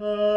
Uh,